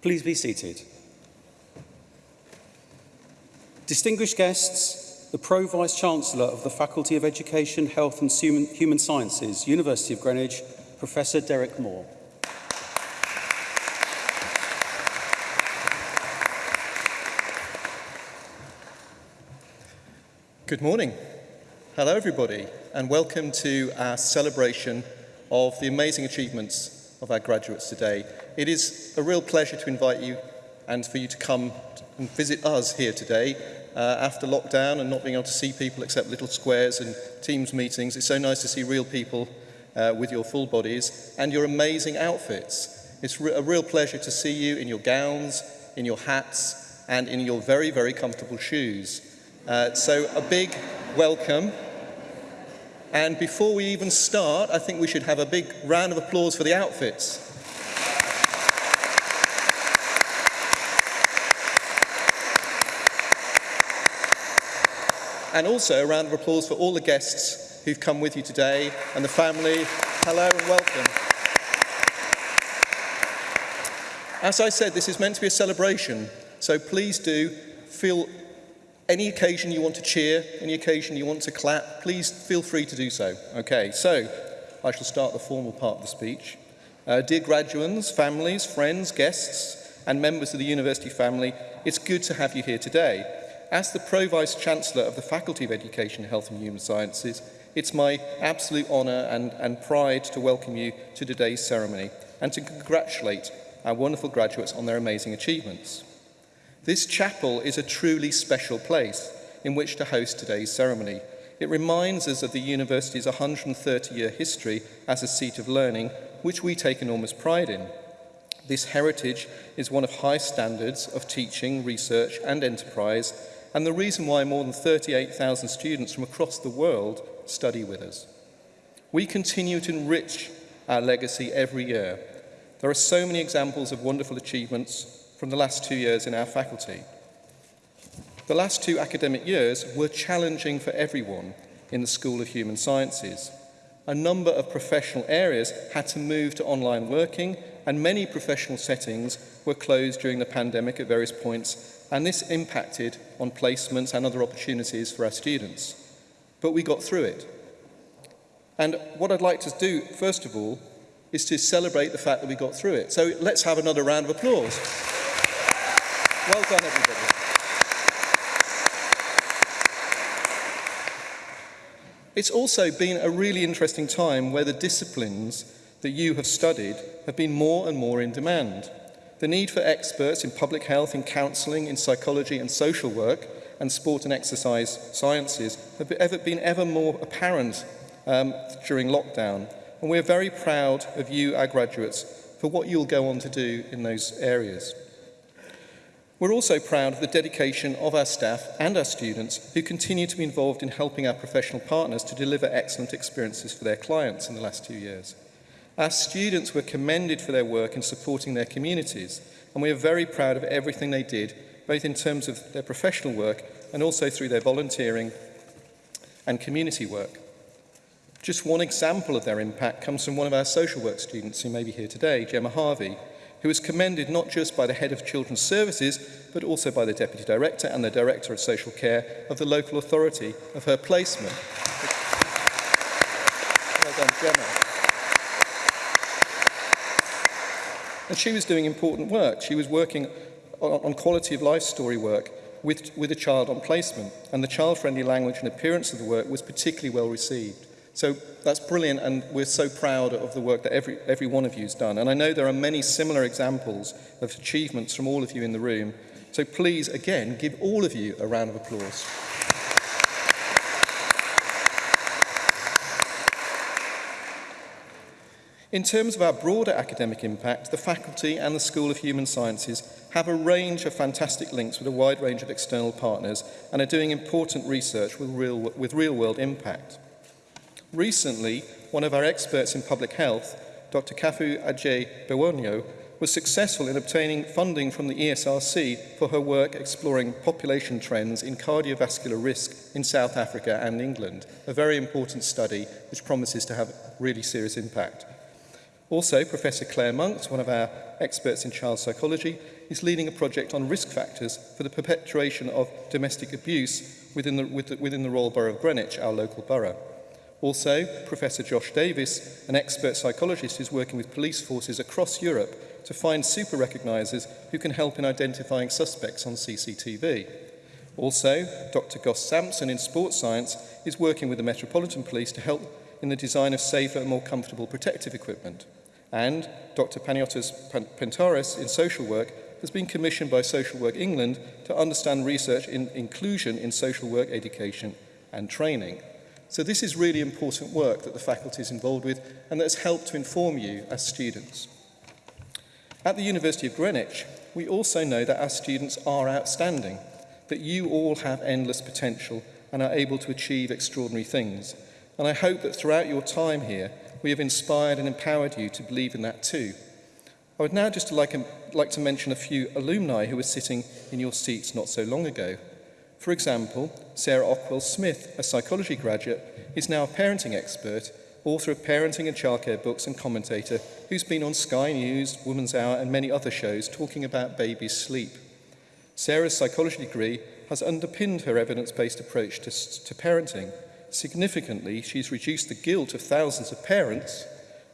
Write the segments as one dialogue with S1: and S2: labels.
S1: Please be seated. Distinguished guests, the Pro Vice-Chancellor of the Faculty of Education, Health and Human Sciences, University of Greenwich, Professor Derek Moore.
S2: Good morning. Hello everybody and welcome to our celebration of the amazing achievements of our graduates today. It is a real pleasure to invite you and for you to come and visit us here today uh, after lockdown and not being able to see people except little squares and Teams meetings. It's so nice to see real people uh, with your full bodies and your amazing outfits. It's re a real pleasure to see you in your gowns, in your hats and in your very, very comfortable shoes. Uh, so a big welcome. And before we even start, I think we should have a big round of applause for the outfits. And also a round of applause for all the guests who've come with you today and the family. Hello and welcome. As I said, this is meant to be a celebration, so please do feel any occasion you want to cheer, any occasion you want to clap, please feel free to do so. Okay, so I shall start the formal part of the speech. Uh, dear graduands, families, friends, guests, and members of the university family, it's good to have you here today. As the Pro-Vice Chancellor of the Faculty of Education, Health and Human Sciences, it's my absolute honour and, and pride to welcome you to today's ceremony and to congratulate our wonderful graduates on their amazing achievements. This chapel is a truly special place in which to host today's ceremony. It reminds us of the university's 130-year history as a seat of learning, which we take enormous pride in. This heritage is one of high standards of teaching, research and enterprise, and the reason why more than 38,000 students from across the world study with us. We continue to enrich our legacy every year. There are so many examples of wonderful achievements from the last two years in our faculty. The last two academic years were challenging for everyone in the School of Human Sciences. A number of professional areas had to move to online working and many professional settings were closed during the pandemic at various points and this impacted on placements and other opportunities for our students. But we got through it. And what I'd like to do, first of all, is to celebrate the fact that we got through it. So let's have another round of applause. Well done, everybody. It's also been a really interesting time where the disciplines that you have studied have been more and more in demand. The need for experts in public health, in counselling, in psychology and social work, and sport and exercise sciences have ever been ever more apparent um, during lockdown. And we're very proud of you, our graduates, for what you'll go on to do in those areas. We're also proud of the dedication of our staff and our students who continue to be involved in helping our professional partners to deliver excellent experiences for their clients in the last two years. Our students were commended for their work in supporting their communities, and we are very proud of everything they did, both in terms of their professional work and also through their volunteering and community work. Just one example of their impact comes from one of our social work students who may be here today, Gemma Harvey, who was commended not just by the head of children's services, but also by the deputy director and the director of social care of the local authority of her placement. well done, Gemma. And she was doing important work. She was working on, on quality of life story work with, with a child on placement, and the child-friendly language and appearance of the work was particularly well received. So that's brilliant, and we're so proud of the work that every, every one of you's done. And I know there are many similar examples of achievements from all of you in the room. So please, again, give all of you a round of applause. In terms of our broader academic impact, the faculty and the School of Human Sciences have a range of fantastic links with a wide range of external partners and are doing important research with real-world with real impact. Recently, one of our experts in public health, Dr. Kafu Ajay Bewonio, was successful in obtaining funding from the ESRC for her work exploring population trends in cardiovascular risk in South Africa and England, a very important study which promises to have really serious impact. Also, Professor Claire Monks, one of our experts in child psychology, is leading a project on risk factors for the perpetuation of domestic abuse within the, within the Royal Borough of Greenwich, our local borough. Also, Professor Josh Davis, an expert psychologist, is working with police forces across Europe to find super recognisers who can help in identifying suspects on CCTV. Also, Dr. Goss-Sampson in sports science is working with the Metropolitan Police to help in the design of safer and more comfortable protective equipment. And Dr. Panagiotis Pentaris in social work has been commissioned by Social Work England to understand research in inclusion in social work education and training. So this is really important work that the faculty is involved with and that has helped to inform you as students. At the University of Greenwich, we also know that our students are outstanding, that you all have endless potential and are able to achieve extraordinary things. And I hope that throughout your time here, we have inspired and empowered you to believe in that too. I would now just like, um, like to mention a few alumni who were sitting in your seats not so long ago. For example, Sarah Ockwell-Smith, a psychology graduate, is now a parenting expert, author of parenting and childcare books and commentator who's been on Sky News, Woman's Hour and many other shows talking about babies' sleep. Sarah's psychology degree has underpinned her evidence-based approach to, to parenting. Significantly, she's reduced the guilt of thousands of parents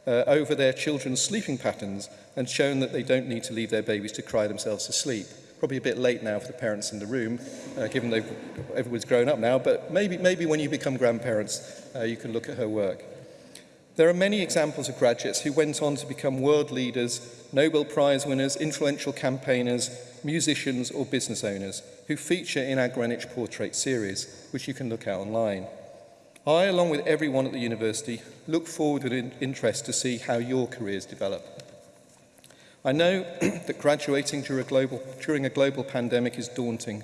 S2: uh, over their children's sleeping patterns and shown that they don't need to leave their babies to cry themselves to sleep probably a bit late now for the parents in the room, uh, given they've, everyone's grown up now, but maybe, maybe when you become grandparents, uh, you can look at her work. There are many examples of graduates who went on to become world leaders, Nobel Prize winners, influential campaigners, musicians or business owners who feature in our Greenwich Portrait series, which you can look at online. I, along with everyone at the university, look forward with interest to see how your careers develop. I know that graduating during a, global, during a global pandemic is daunting,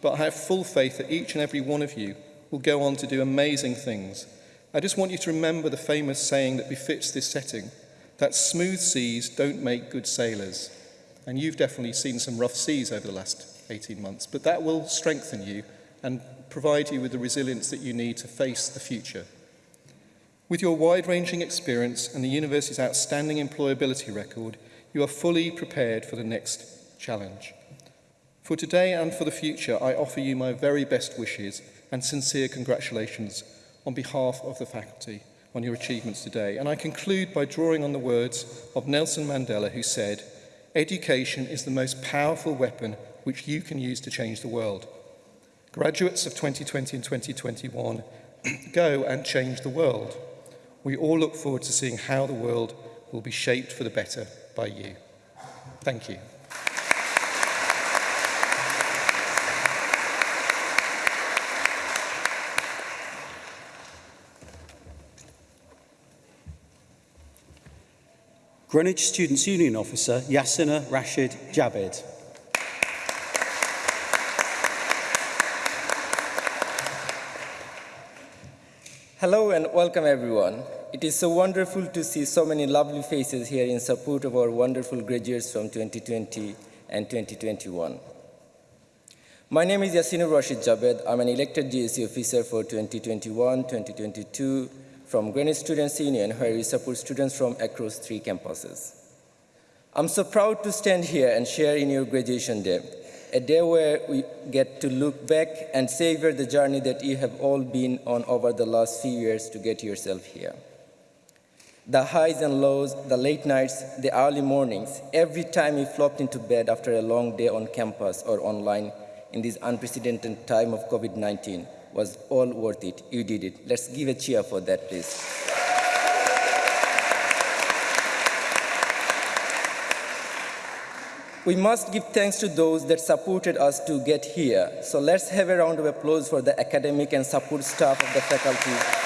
S2: but I have full faith that each and every one of you will go on to do amazing things. I just want you to remember the famous saying that befits this setting, that smooth seas don't make good sailors. And you've definitely seen some rough seas over the last 18 months, but that will strengthen you and provide you with the resilience that you need to face the future. With your wide-ranging experience and the university's outstanding employability record, you are fully prepared for the next challenge. For today and for the future, I offer you my very best wishes and sincere congratulations on behalf of the faculty on your achievements today. And I conclude by drawing on the words of Nelson Mandela, who said, Education is the most powerful weapon which you can use to change the world. Graduates of 2020 and 2021, go and change the world. We all look forward to seeing how the world will be shaped for the better. By you. Thank you.
S1: Greenwich Students' Union Officer Yasina Rashid Jabed.
S3: Hello and welcome everyone. It is so wonderful to see so many lovely faces here in support of our wonderful graduates from 2020 and 2021. My name is Yassine Rashid Jabed. I'm an elected GSC officer for 2021-2022 from Greenwich Students' Union, where we support students from across three campuses. I'm so proud to stand here and share in your graduation day a day where we get to look back and savor the journey that you have all been on over the last few years to get yourself here. The highs and lows, the late nights, the early mornings, every time you flopped into bed after a long day on campus or online in this unprecedented time of COVID-19 was all worth it. You did it. Let's give a cheer for that, please. We must give thanks to those that supported us to get here. So let's have a round of applause for the academic and support staff of the faculty.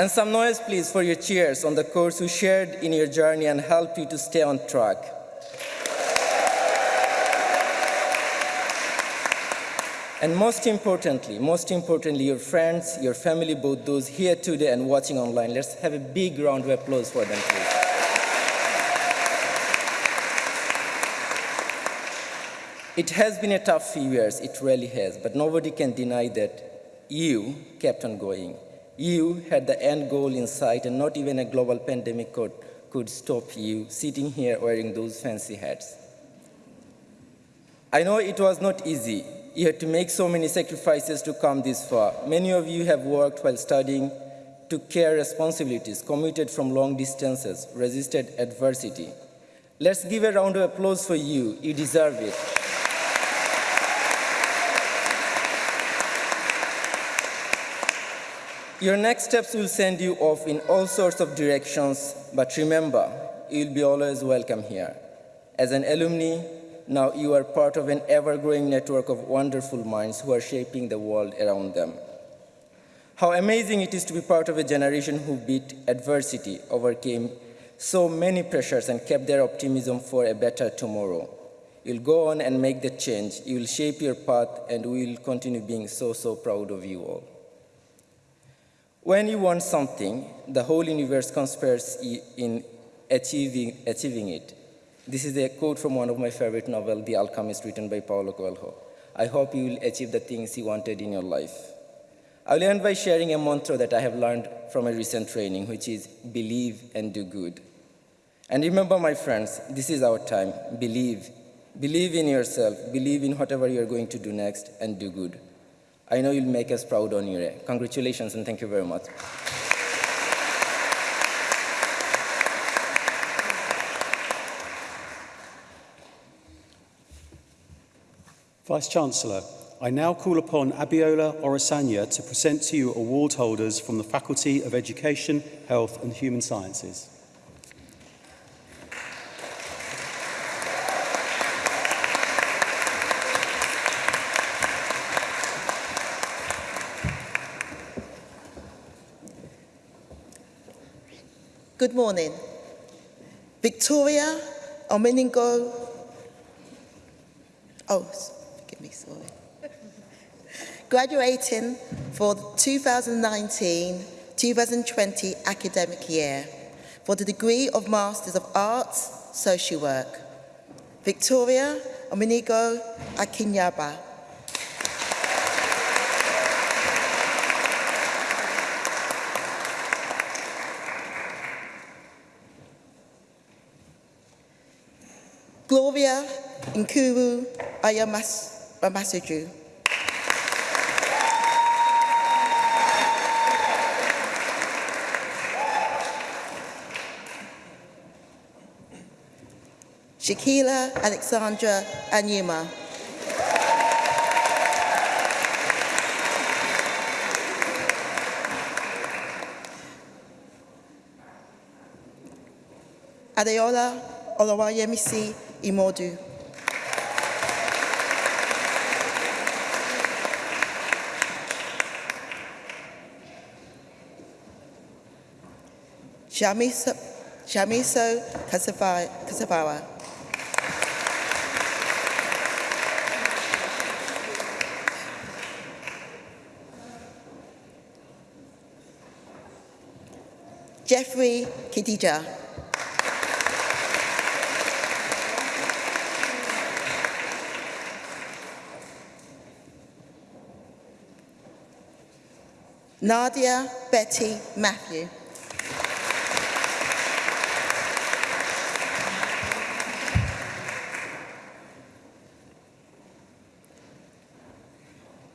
S3: And some noise, please, for your cheers on the course who shared in your journey and helped you to stay on track. And most importantly, most importantly, your friends, your family, both those here today and watching online. Let's have a big round of applause for them, please. It has been a tough few years, it really has, but nobody can deny that you kept on going. You had the end goal in sight, and not even a global pandemic could, could stop you sitting here wearing those fancy hats. I know it was not easy. You had to make so many sacrifices to come this far. Many of you have worked while studying, took care responsibilities, commuted from long distances, resisted adversity. Let's give a round of applause for you. You deserve it. Your next steps will send you off in all sorts of directions, but remember, you'll be always welcome here. As an alumni, now you are part of an ever-growing network of wonderful minds who are shaping the world around them. How amazing it is to be part of a generation who beat adversity, overcame so many pressures and kept their optimism for a better tomorrow. You'll go on and make the change. You'll shape your path and we'll continue being so, so proud of you all. When you want something, the whole universe conspires in achieving, achieving it. This is a quote from one of my favorite novels, The Alchemist, written by Paulo Coelho. I hope you will achieve the things you wanted in your life. I will end by sharing a mantra that I have learned from a recent training, which is believe and do good. And remember, my friends, this is our time. Believe. Believe in yourself. Believe in whatever you're going to do next and do good. I know you'll make us proud on your day. Congratulations and thank you very much.
S1: Vice-Chancellor, I now call upon Abiola Orasanya to present to you award holders from the Faculty of Education, Health and Human Sciences.
S4: Good morning. Victoria Omeningo. Oh, forgive me, sorry. Graduating for the 2019-2020 academic year for the degree of Masters of Arts, Social Work. Victoria Omenigo Akinyaba. Gloria Nkuru Ayamasaju. Shakila Alexandra Anyuma. Adeola Olawayemisi Imodu. Jamiso, Jamiso Kasabawa. Jeffrey Kidija. Nadia Betty Matthew.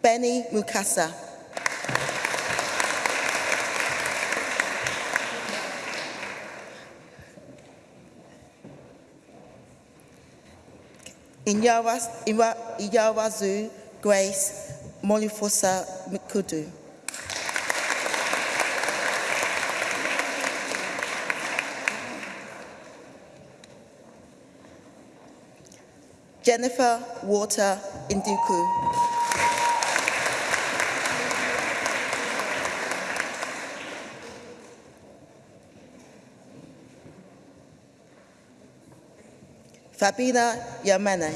S4: Benny Mukasa. Inyawazu Grace Molifosa Mikudu. Jennifer Water Induku. Fabina Yamane.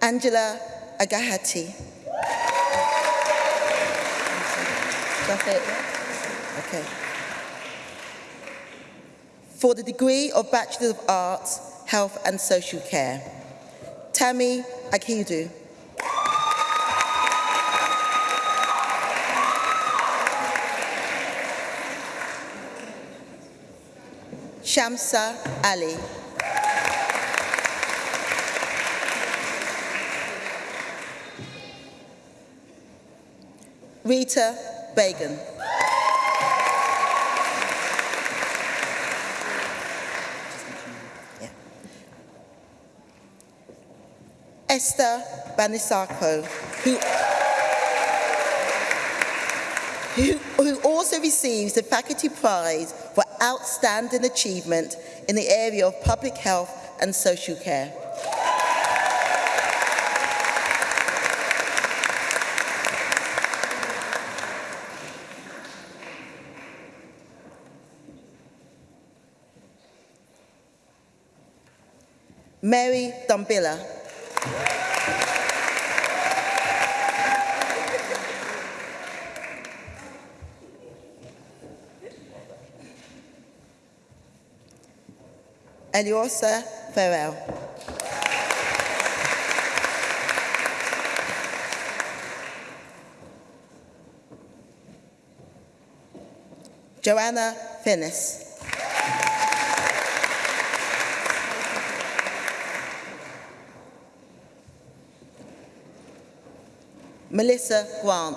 S4: Angela Agahati. It. Okay. for the degree of Bachelor of Arts, Health and Social Care. Tammy Akidu. Shamsa Ali. Rita Bagan. Yeah. Esther Banisako, who, who, who also receives the Faculty Prize for Outstanding Achievement in the area of Public Health and Social Care. Mary Dumbilla. Eliosa Farrell. Joanna Finnis. Melissa Grant.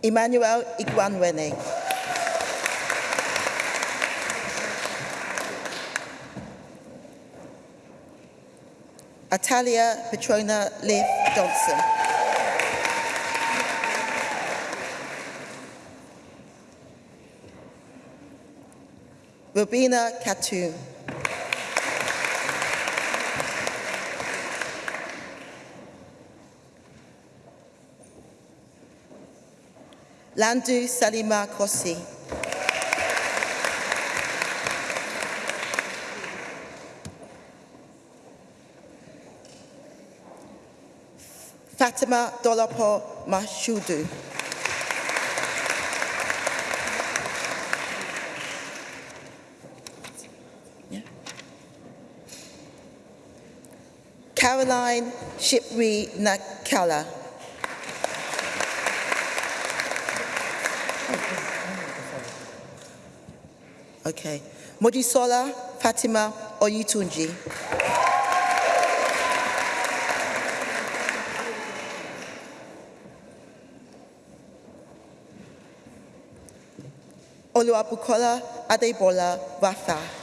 S4: Emmanuel Iguanwene. Atalia Petrona Leaf Johnson. Robina Katoon. Landu Salima Kossi. Fatima Dolapo Mashudu. Yeah. Caroline Shipri Nakala. Okay. Mojisola Fatima Oyitunji. Oluwabukola Adebola Rafa.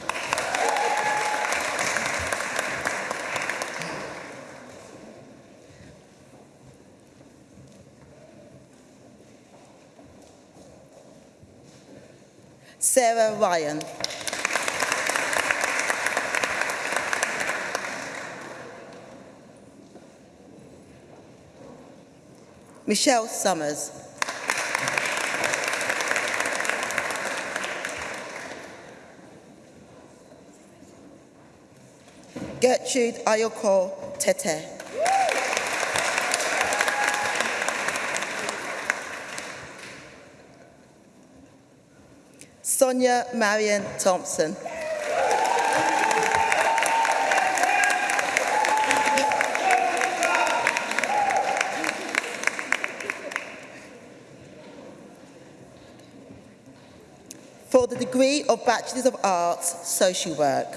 S4: Ryan. Michelle Summers. Gertrude Ayoko Tete. Sonia Marion Thompson. for the degree of Bachelors of Arts, Social Work.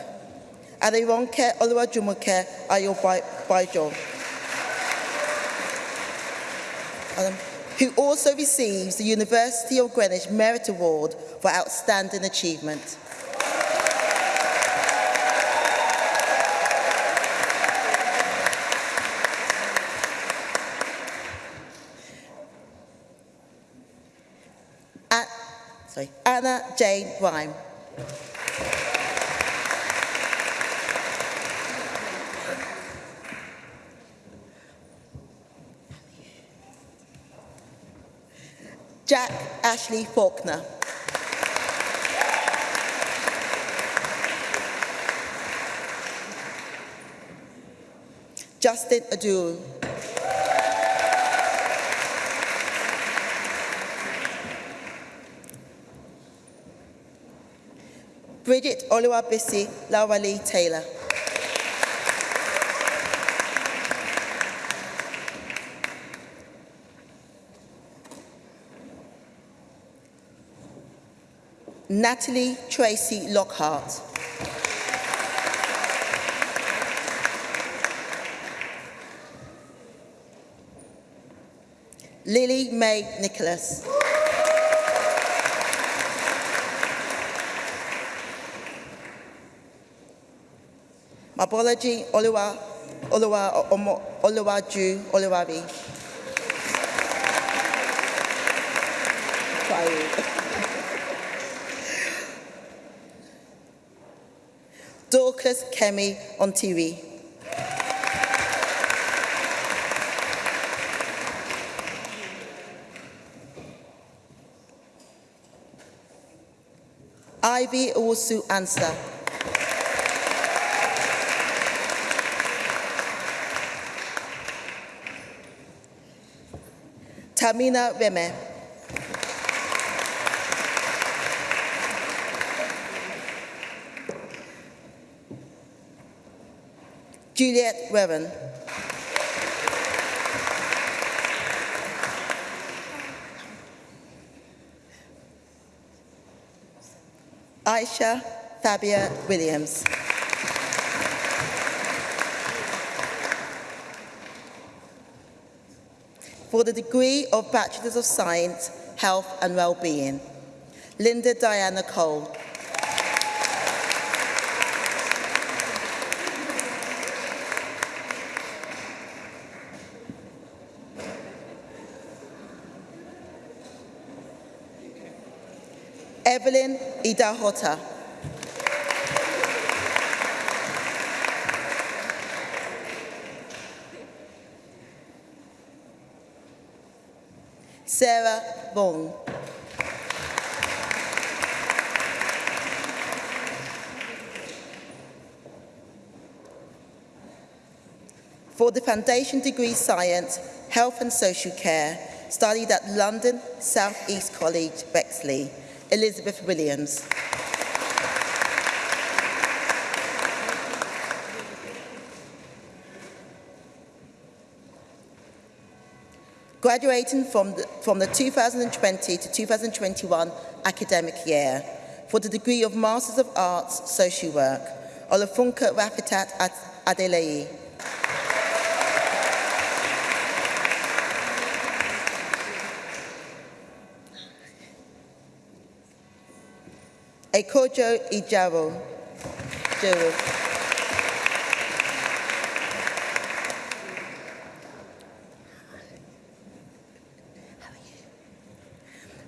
S4: Aderonke Oluwajumoke Ayobajo. Adam. Who also receives the University of Greenwich Merit Award for Outstanding Achievement. A- sorry, Anna Jane Rhyme. Ashley Faulkner. Justin Adul. Bridget Oluwabisi Lawali Taylor. Natalie Tracy Lockhart. Lily May Nicholas. Mabology Oluwa Oluwa Omo Oluwaju Oluwabi. Sorry. Dorcas Kemi TV. Ivy Owusu Answer. Tamina Reme. Juliet Revan. Aisha Fabia Williams. For the degree of Bachelors of Science, Health and Wellbeing, Linda Diana Cole. Sarah Bong. For the Foundation Degree Science, Health and Social Care, studied at London South East College, Bexley, Elizabeth Williams. Graduating from the, from the 2020 to 2021 academic year for the degree of Masters of Arts, Social Work, Olafunka Rafitat Adeleye. Ekojo Ijabo. Jewel.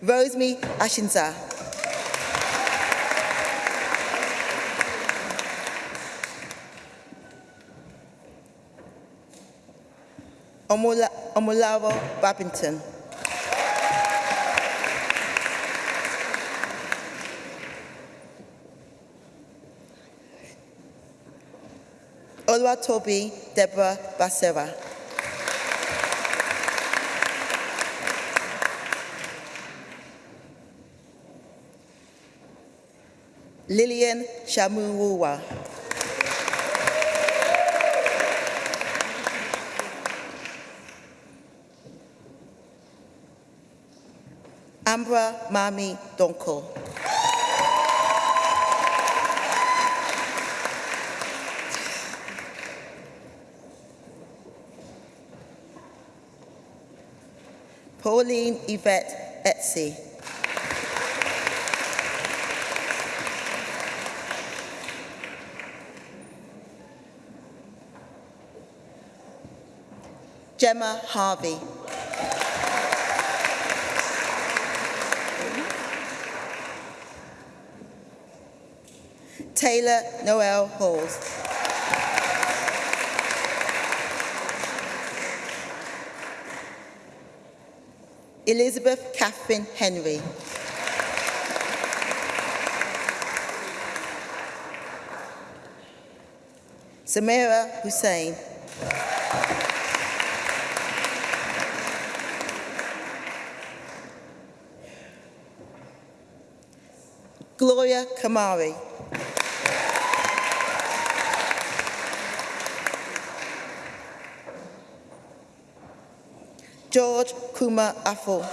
S4: Rosemary Ashinza. Omolavo Babington. Oluwatobi Deborah Basera. Lillian Shamuruwa. Ambra Mami Donko. Pauline Yvette Etsy. Gemma Harvey. Taylor Noel Halls. Elizabeth Catherine Henry. Samira Hussein. Gloria Kamari. George Kuma Afo.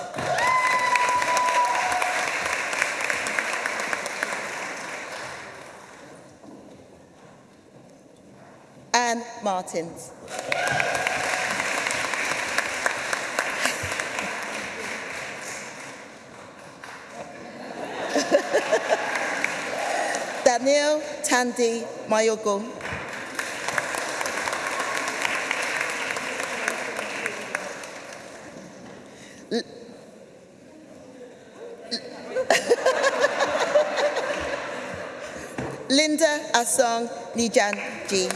S4: Anne Martins. Daniel Tandy Mayogo. Linda Asong Nijan G.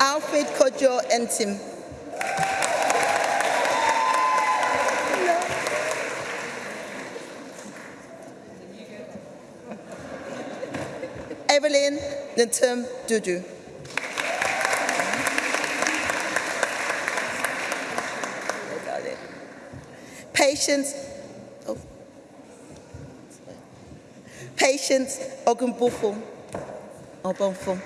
S4: Alfred Kojo Entim. Natum Dudu. Patience. Oh. Patience Ogunbufo. Obonfo.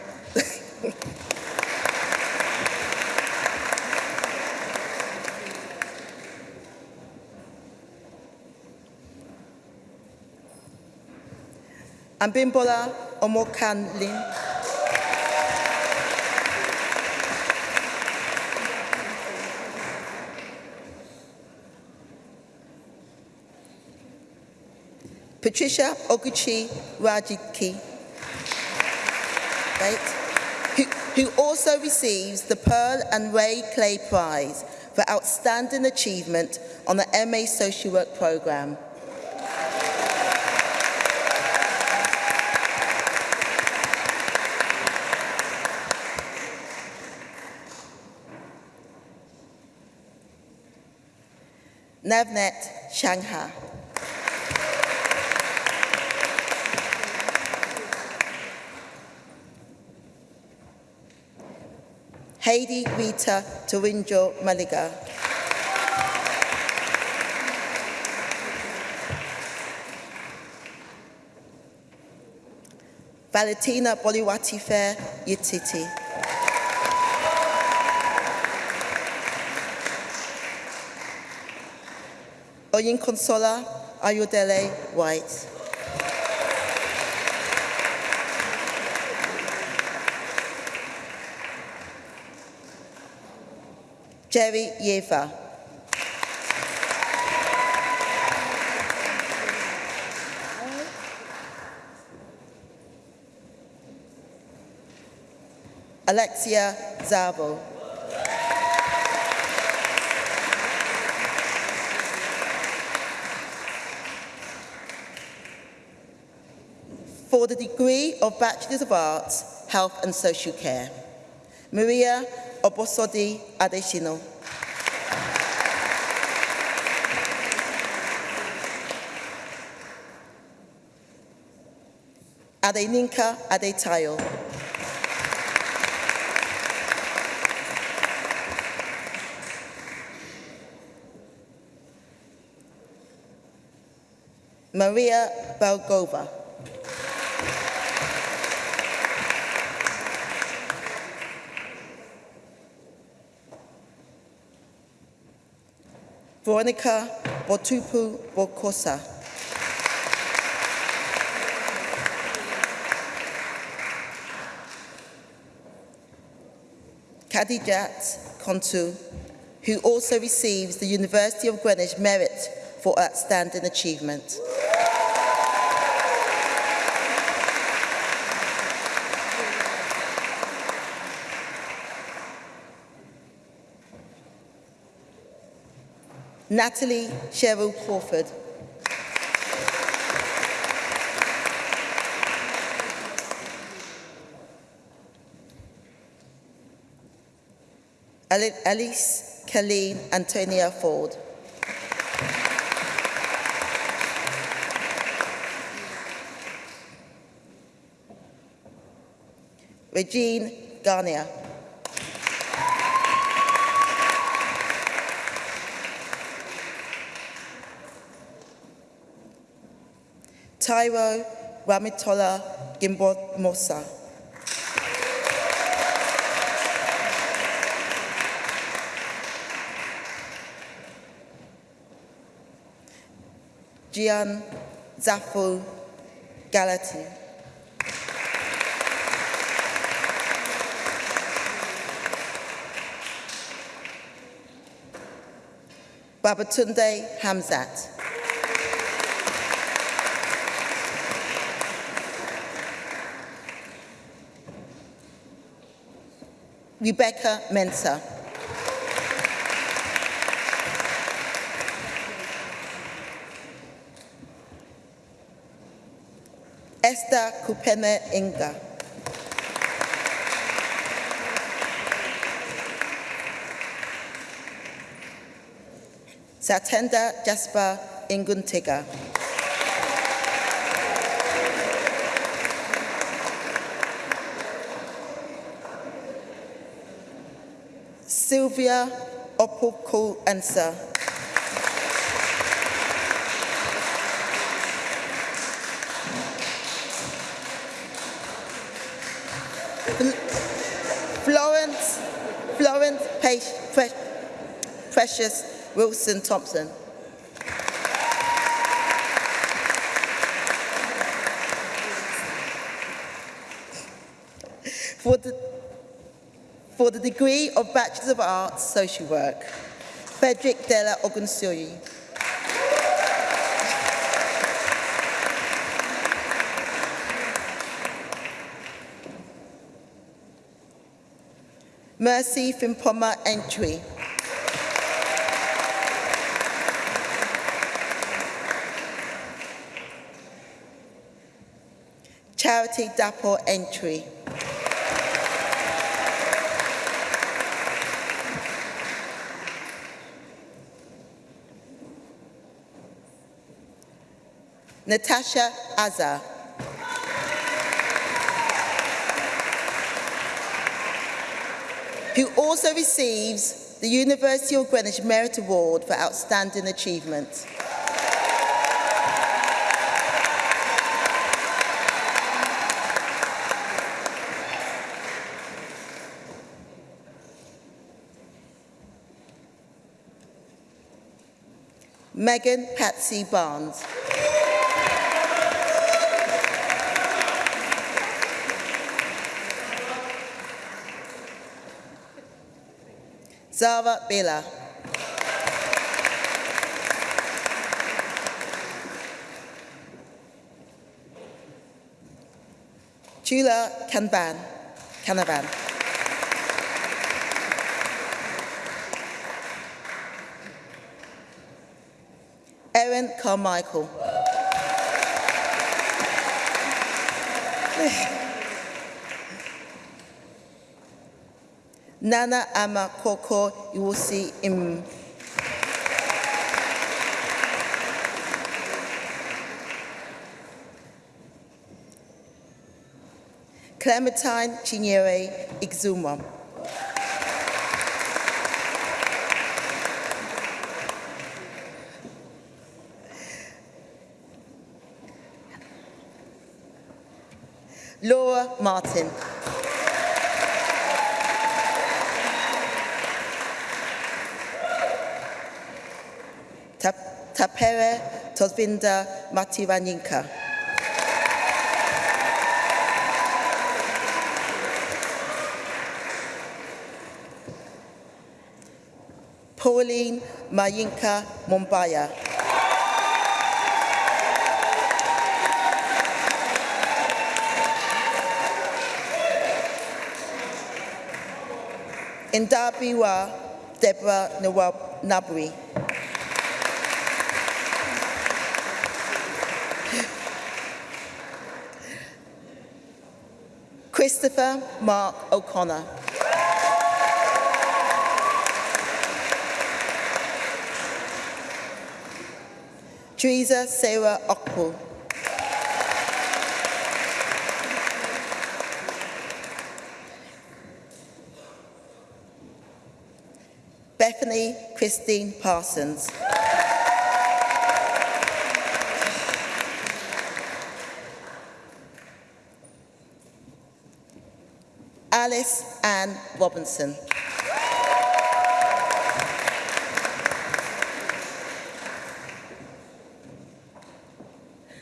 S4: Ambimbola Omokanlin. Patricia Oguchi Rajiki, right? Who, who also receives the Pearl and Ray Clay Prize for outstanding achievement on the MA Social Work Programme. Navnet Shangha. Heidi Rita Tawinjo Maliga. Valentina Boliwati Fair Yititi. Oyin Consola Ayodele White. Jerry Yeva. Alexia Zabo. For the degree of Bachelors of Arts, Health and Social Care, Maria Obosodi Adeshino. Adeninka Adetayo. Maria Belgova. Veronica Botupu Bokosa. Kadijat Kontu, who also receives the University of Greenwich Merit for Outstanding Achievement. Natalie Cheryl Crawford. Alice Colleen Antonia Ford. Regine Garnier. Taiwo Ramitola Gimbo Mosa. Gian Zafu Galati. Babatunde Hamzat. Rebecca Mensa. Esther Kupene Inga. Satenda Jasper Inguntiga. Sylvia Opoko Ansa. Florence, Florence Pace, Pre- Precious Wilson Thompson. For the, for the degree of Bachelor of Arts, Social Work, Frederick Della Ogunsuri. Mercy Fimpoma Entry. Charity Dapo Entry. Natasha Azar. who also receives the University of Greenwich Merit Award for Outstanding Achievement. Megan Patsy Barnes. Sava Bela. Chula Kanban. Kanaban. Erin Carmichael. Nana Ama Koko Iwusi Im. Clementine Chinyere Ixuma. Laura Martin. Tapere Todvinda Matiranyinka. Pauline Mayinka Mumbaya. Indabiwa Deborah Nabri. Christopher Mark O'Connor. Teresa Sarah Okpo. Bethany Christine Parsons. Alice Ann Robinson.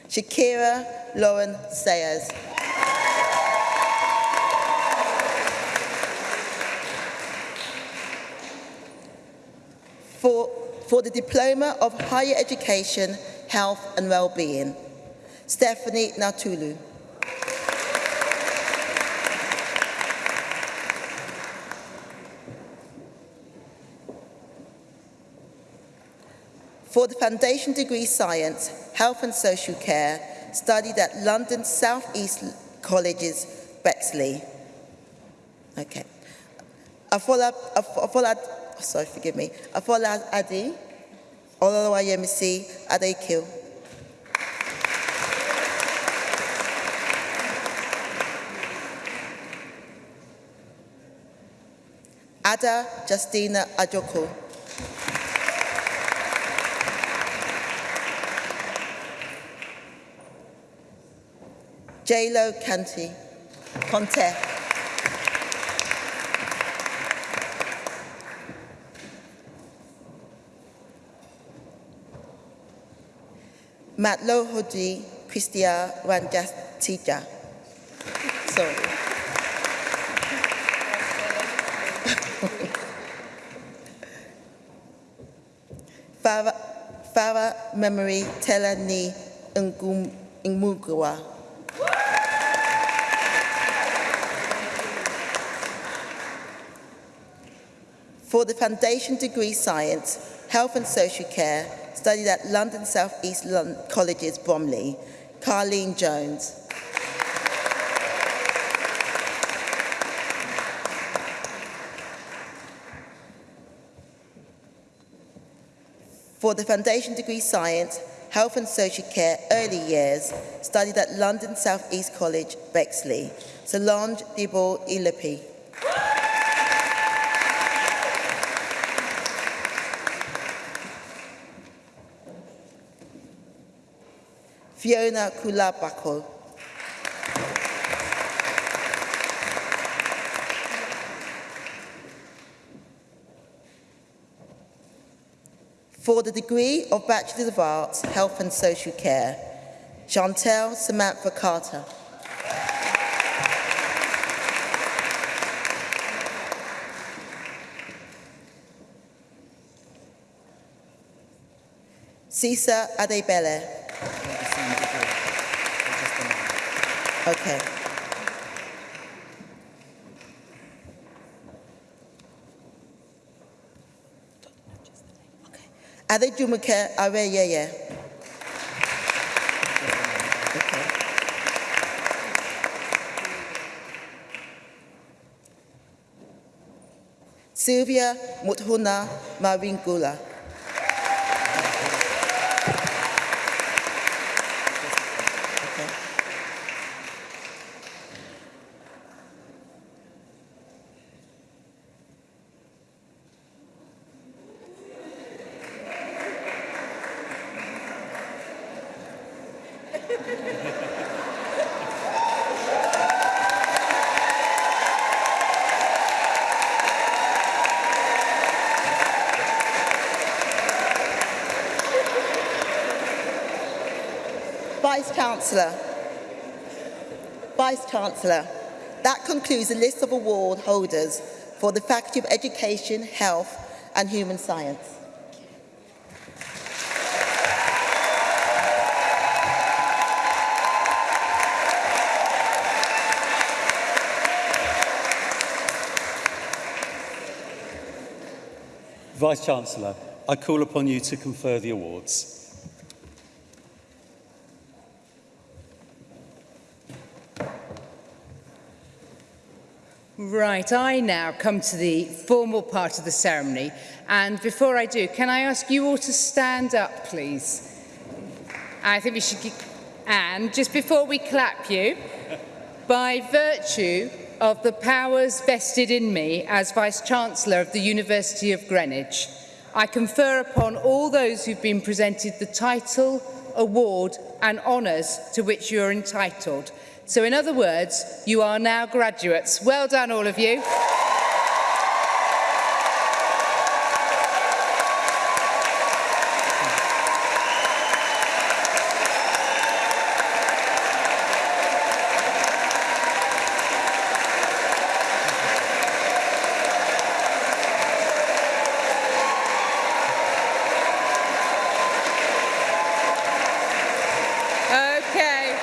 S4: Shakira Lauren Sayers. For, for the Diploma of Higher Education, Health and Wellbeing, Stephanie Natulu. For the Foundation Degree Science, Health and Social Care, studied at London South East College's Bexley. Okay. Afola, Af- Afola, sorry, forgive me. Afola Adi, Olawayemisi Adekil. Ada Justina Ajoko. J-Lo Canty. Conte. Matlo Hodi Christia Rangatija. Sorry. Farah Memory Telani Ngumugua. For the Foundation Degree Science, Health and Social Care, studied at London South East Lon- College's Bromley, Carleen Jones. For the Foundation Degree Science, Health and Social Care Early Years, studied at London South East College, Bexley, Solange Dibble Ilapi. Fiona Kulabako. For the degree of Bachelor of Arts, Health and Social Care, Chantel Samantha Carter. Cisa Adebele. Okay. Adejumoke oh, yeah Okay. Sylvia Muthuna Maringula. Chancellor. Vice Chancellor, that concludes the list of award holders for the Faculty of Education, Health and Human Science.
S1: Vice Chancellor, I call upon you to confer the awards.
S5: Right, I now come to the formal part of the ceremony. And before I do, can I ask you all to stand up, please? I think we should... And just before we clap you, by virtue of the powers vested in me as Vice-Chancellor of the University of Greenwich, I confer upon all those who've been presented the title, award and honours to which you are entitled. So in other words, you are now graduates. Well done, all of you. Okay.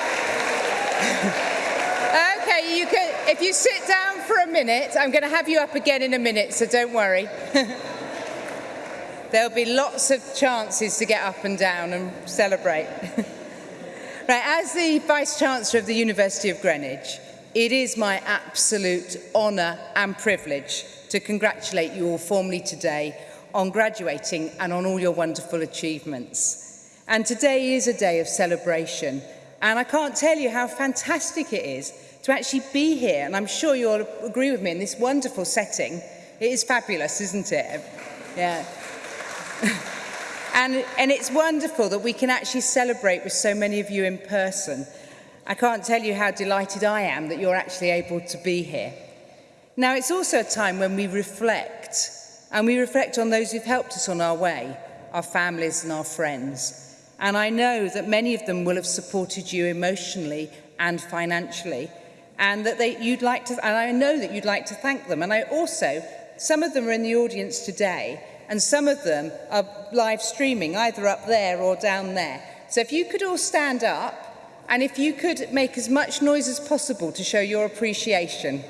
S5: okay, you can, if you sit down for a minute, I'm going to have you up again in a minute, so don't worry. There'll be lots of chances to get up and down and celebrate. right, as the Vice Chancellor of the University of Greenwich, it is my absolute honour and privilege to congratulate you all formally today on graduating and on all your wonderful achievements. And today is a day of celebration. And I can't tell you how fantastic it is to actually be here, and I'm sure you'll agree with me, in this wonderful setting. It is fabulous, isn't it? Yeah. and, and it's wonderful that we can actually celebrate with so many of you in person. I can't tell you how delighted I am that you're actually able to be here. Now, it's also a time when we reflect, and we reflect on those who've helped us on our way, our families and our friends. And I know that many of them will have supported you emotionally and financially, and that they, you'd like to, and I know that you'd like to thank them. And I also, some of them are in the audience today, and some of them are live streaming, either up there or down there. So if you could all stand up, and if you could make as much noise as possible to show your appreciation.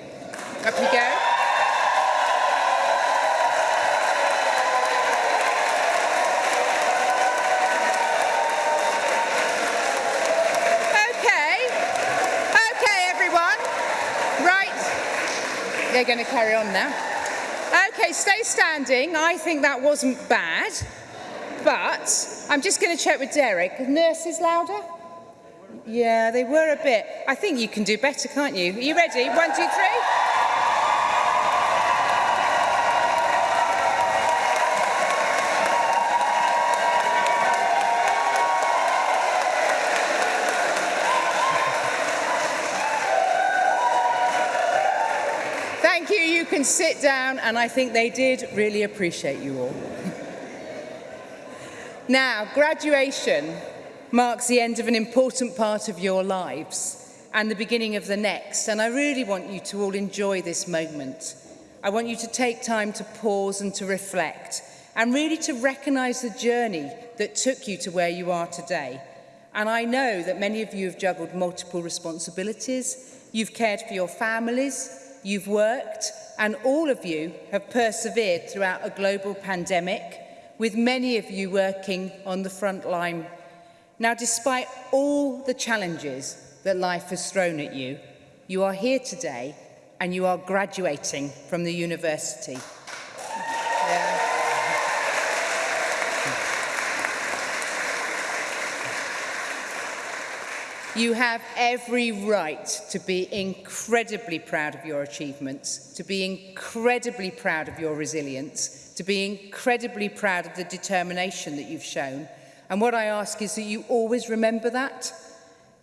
S5: Up you go. They're going to carry on now. Okay, stay standing. I think that wasn't bad. But I'm just going to check with Derek. Nurses louder? Yeah, they were a bit. I think you can do better, can't you? Are you ready? One, two, three. sit down and I think they did really appreciate you all. now, graduation marks the end of an important part of your lives and the beginning of the next. And I really want you to all enjoy this moment. I want you to take time to pause and to reflect and really to recognize the journey that took you to where you are today. And I know that many of you have juggled multiple responsibilities. You've cared for your families, you've worked, and all of you have persevered throughout a global pandemic, with many of you working on the front line. Now, despite all the challenges that life has thrown at you, you are here today and you are graduating from the university. Yeah. You have every right to be incredibly proud of your achievements, to be incredibly proud of your resilience, to be incredibly proud of the determination that you've shown. And what I ask is that you always remember that.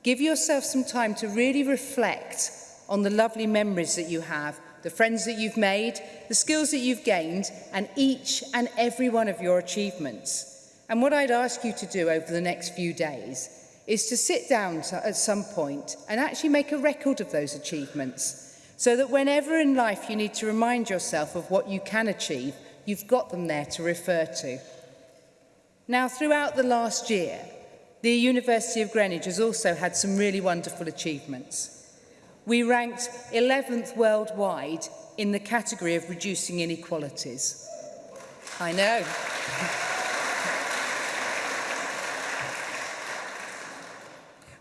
S5: Give yourself some time to really reflect on the lovely memories that you have, the friends that you've made, the skills that you've gained, and each and every one of your achievements. And what I'd ask you to do over the next few days is to sit down to, at some point and actually make a record of those achievements so that whenever in life you need to remind yourself of what you can achieve, you've got them there to refer to. Now, throughout the last year, the University of Greenwich has also had some really wonderful achievements. We ranked 11th worldwide in the category of reducing inequalities. I know.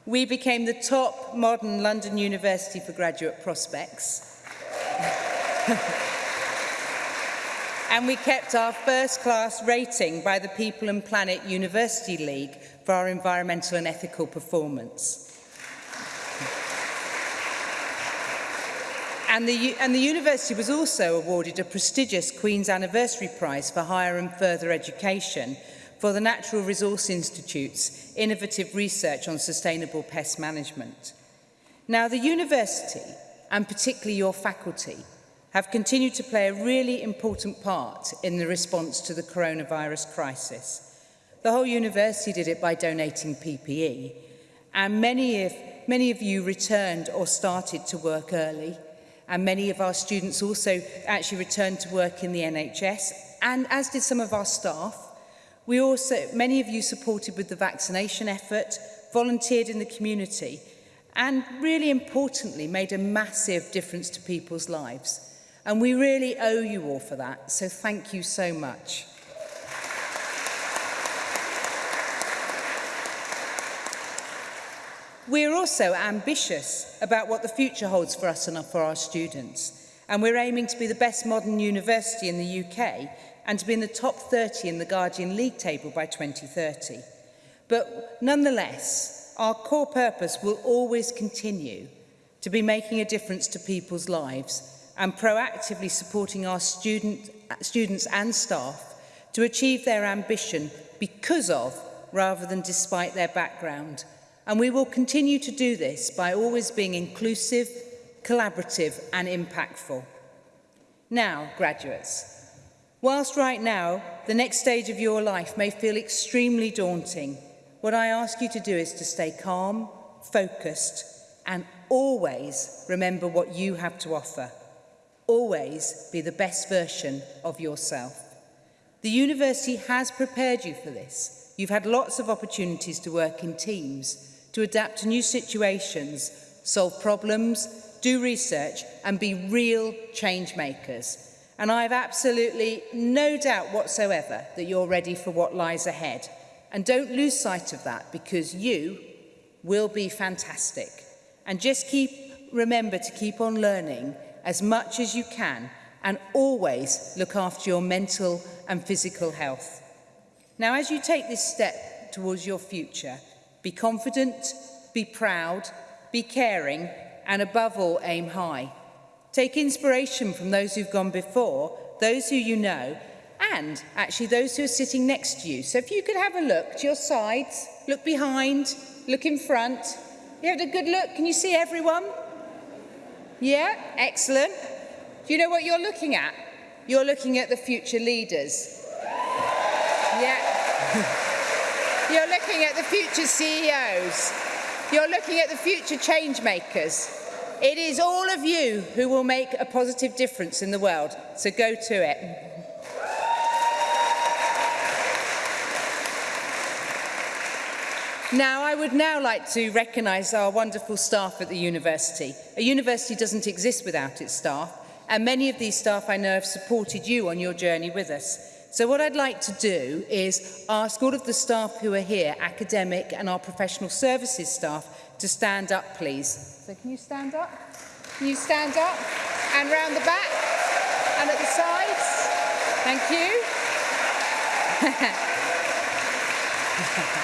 S5: We became the top modern London university for graduate prospects. and we kept our first class rating by the People and Planet University League for our environmental and ethical performance. And the, and the university was also awarded a prestigious Queen's Anniversary Prize for Higher and Further Education – for the Natural Resource Institute's innovative research on sustainable pest management. Now, the university, and particularly your faculty, have continued to play a really important part in the response to the coronavirus crisis. The whole university did it by donating PPE, and many of, many of you returned or started to work early, and many of our students also actually returned to work in the NHS, and as did some of our staff, We also, many of you supported with the vaccination effort, volunteered in the community, and really importantly, made a massive difference to people's lives. And we really owe you all for that, so thank you so much. We're also ambitious about what the future holds for us and for our students and we're aiming to be the best modern university in the UK and to be in the top 30 in the Guardian League table by 2030. But nonetheless, our core purpose will always continue to be making a difference to people's lives and proactively supporting our student, students and staff to achieve their ambition because of rather than despite their background. And we will continue to do this by always being inclusive, collaborative and impactful. Now, graduates, whilst right now the next stage of your life may feel extremely daunting, what I ask you to do is to stay calm, focused and always remember what you have to offer. Always be the best version of yourself. The university has prepared you for this. You've had lots of opportunities to work in teams, to adapt to new situations, solve problems do research and be real change makers. And I have absolutely no doubt whatsoever that you're ready for what lies ahead. And don't lose sight of that because you will be fantastic. And just keep remember to keep on learning as much as you can and always look after your mental and physical health. Now, as you take this step towards your future, be confident, be proud, be caring and above all, aim high. Take inspiration from those who've gone before, those who you know, and actually those who are sitting next to you. So if you could have a look to your sides, look behind, look in front. You had a good look. Can you see everyone? Yeah, excellent. Do you know what you're looking at? You're looking at the future leaders. Yeah. You're looking at the future CEOs. You're looking at the future change makers. It is all of you who will make a positive difference in the world, so go to it. Now, I would now like to recognise our wonderful staff at the university. A university doesn't exist without its staff, and many of these staff I know have supported you on your journey with us. So what I'd like to do is ask all of the staff who are here, academic and our professional services staff, to stand up, please. So can you stand up? Can you stand up? And round the back? And at the sides? Thank you.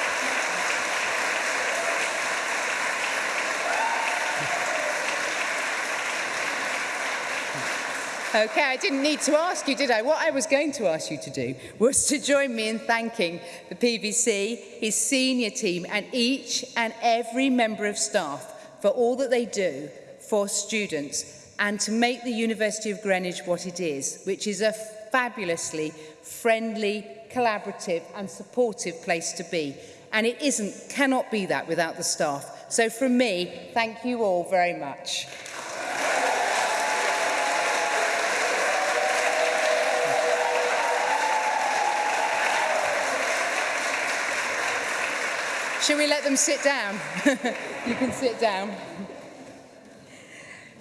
S5: Okay, I didn't need to ask you, did I? What I was going to ask you to do was to join me in thanking the PVC, his senior team and each and every member of staff for all that they do for students and to make the University of Greenwich what it is, which is a fabulously friendly, collaborative and supportive place to be. And it isn't, cannot be that without the staff. So from me, thank you all very much. Shall we let them sit down? you can sit down.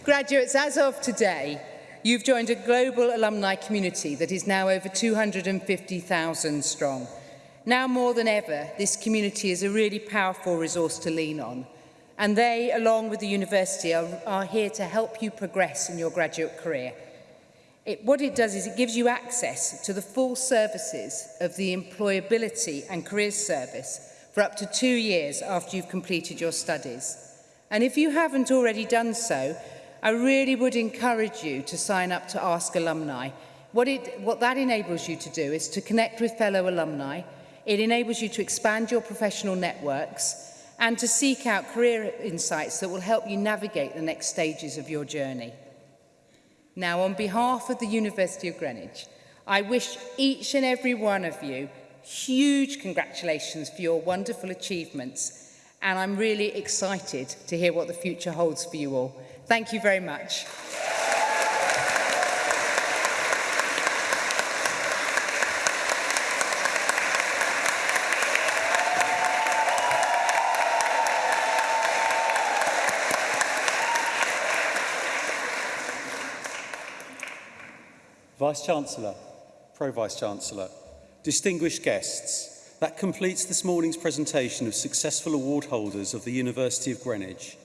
S5: Graduates, as of today, you've joined a global alumni community that is now over 250,000 strong. Now more than ever, this community is a really powerful resource to lean on. And they, along with the university, are, are here to help you progress in your graduate career. It, what it does is it gives you access to the full services of the Employability and Careers Service for up to two years after you've completed your studies. And if you haven't already done so, I really would encourage you to sign up to Ask Alumni. What, it, what that enables you to do is to connect with fellow alumni, it enables you to expand your professional networks and to seek out career insights that will help you navigate the next stages of your journey. Now, on behalf of the University of Greenwich, I wish each and every one of you huge congratulations for your wonderful achievements and I'm really excited to hear what the future holds for you all. Thank you very much.
S1: Vice-Chancellor, Pro-Vice-Chancellor, Distinguished guests, that completes this morning's presentation of successful award holders of the University of Greenwich.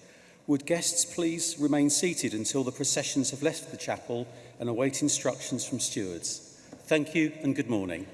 S1: Would guests please remain seated until the processions have left the chapel and await instructions from stewards. Thank you and good morning.